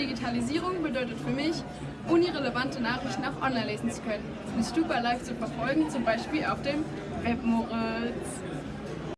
Digitalisierung bedeutet für mich, unirelevante Nachrichten auch online lesen zu können, und Stupa live zu verfolgen, zum Beispiel auf dem Web Moritz.